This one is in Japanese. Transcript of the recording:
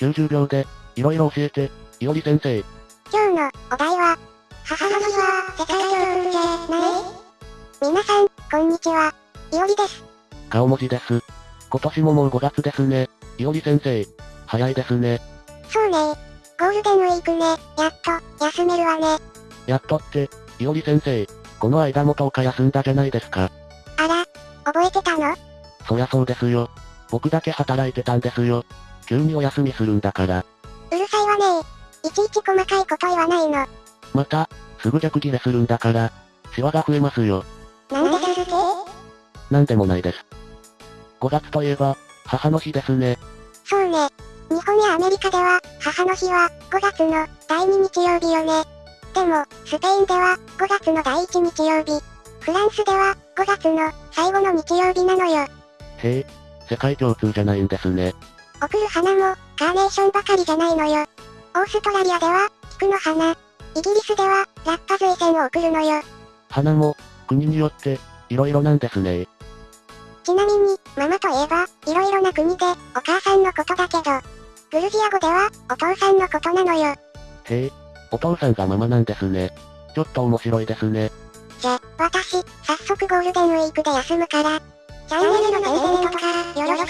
90秒で、いろいろ教えて、いおり先生。今日のお題は、母の日は世界共通じゃない皆さん、こんにちは。いおりです。顔文字です。今年ももう5月ですね。いおり先生。早いですね。そうね。ゴールデンウィークね、やっと、休めるわね。やっとって、いおり先生。この間も10日休んだじゃないですか。あら、覚えてたの？そりゃそうですよ。僕だけ働いてたんですよ。急にお休みするんだから。うるさいわねいちいち細かいこと言わないの。また、すぐ逆ギレするんだから、シワが増えますよ。なんでですって？なんでもないです。5月といえば、母の日ですね。そうね。日本やアメリカでは、母の日は、5月の第2日曜日よね。でも、スペインでは、5月の第1日曜日。フランスでは、5月の最後の日曜日なのよ。へえ、世界共通じゃないんですね。贈る花も、カーネーションばかりじゃないのよ。オーストラリアでは、菊の花。イギリスでは、ラッカ随線を贈るのよ。花も、国によって、いろいろなんですね。ちなみに、ママといえば、いろいろな国で、お母さんのことだけど、グルジア語では、お父さんのことなのよ。へえ、お父さんがママなんですね。ちょっと面白いですね。じゃ、私、早速ゴールデンウィークで休むから、チャンネルの登録とか、よろしくね